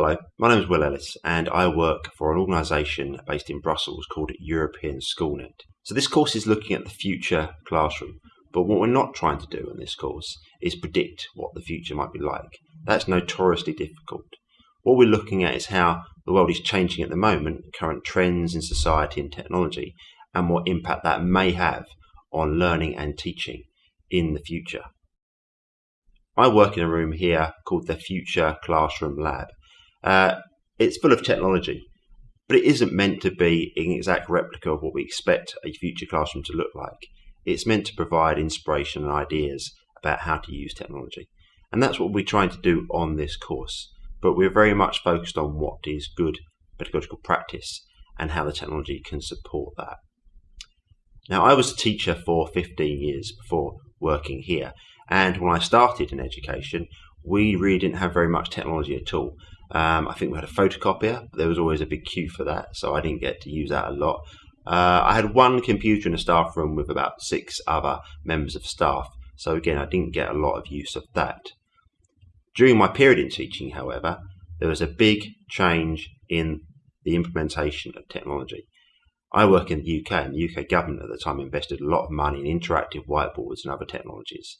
Hello, my name is Will Ellis and I work for an organisation based in Brussels called European Schoolnet. So this course is looking at the future classroom, but what we're not trying to do in this course is predict what the future might be like. That's notoriously difficult. What we're looking at is how the world is changing at the moment, current trends in society and technology, and what impact that may have on learning and teaching in the future. I work in a room here called the Future Classroom Lab uh, it's full of technology, but it isn't meant to be an exact replica of what we expect a future classroom to look like. It's meant to provide inspiration and ideas about how to use technology. And that's what we're trying to do on this course. But we're very much focused on what is good pedagogical practice and how the technology can support that. Now, I was a teacher for 15 years before working here. And when I started in education, we really didn't have very much technology at all. Um, I think we had a photocopier, there was always a big queue for that, so I didn't get to use that a lot. Uh, I had one computer in a staff room with about six other members of staff, so again, I didn't get a lot of use of that. During my period in teaching, however, there was a big change in the implementation of technology. I work in the UK, and the UK government at the time invested a lot of money in interactive whiteboards and other technologies.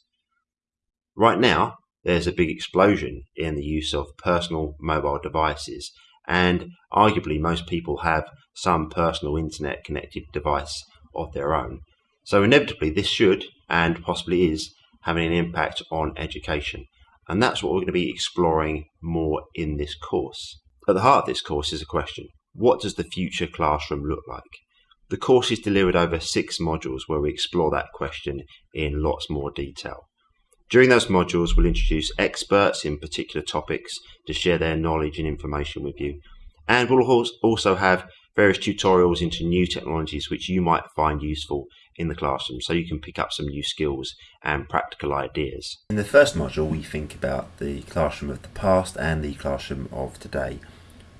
Right now, there's a big explosion in the use of personal mobile devices. And arguably, most people have some personal internet connected device of their own. So, inevitably, this should and possibly is having an impact on education. And that's what we're going to be exploring more in this course. At the heart of this course is a question What does the future classroom look like? The course is delivered over six modules where we explore that question in lots more detail. During those modules, we'll introduce experts in particular topics to share their knowledge and information with you. And we'll also have various tutorials into new technologies which you might find useful in the classroom so you can pick up some new skills and practical ideas. In the first module, we think about the classroom of the past and the classroom of today.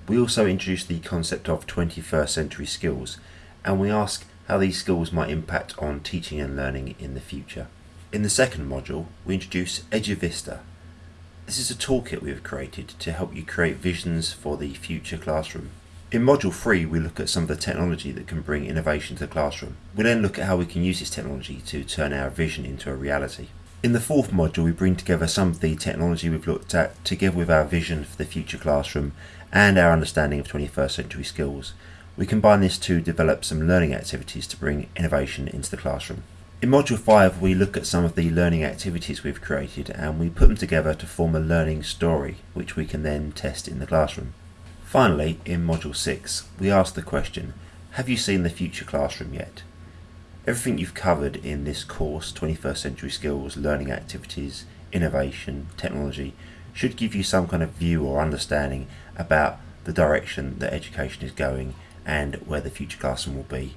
We also introduce the concept of 21st century skills and we ask how these skills might impact on teaching and learning in the future. In the second module, we introduce EduVista. This is a toolkit we have created to help you create visions for the future classroom. In module 3, we look at some of the technology that can bring innovation to the classroom. We then look at how we can use this technology to turn our vision into a reality. In the fourth module, we bring together some of the technology we've looked at together with our vision for the future classroom and our understanding of 21st century skills. We combine this to develop some learning activities to bring innovation into the classroom. In Module 5 we look at some of the learning activities we've created and we put them together to form a learning story which we can then test in the classroom. Finally, in Module 6 we ask the question, have you seen the future classroom yet? Everything you've covered in this course, 21st Century Skills, learning activities, innovation, technology, should give you some kind of view or understanding about the direction that education is going and where the future classroom will be.